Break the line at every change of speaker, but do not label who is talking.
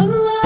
Allah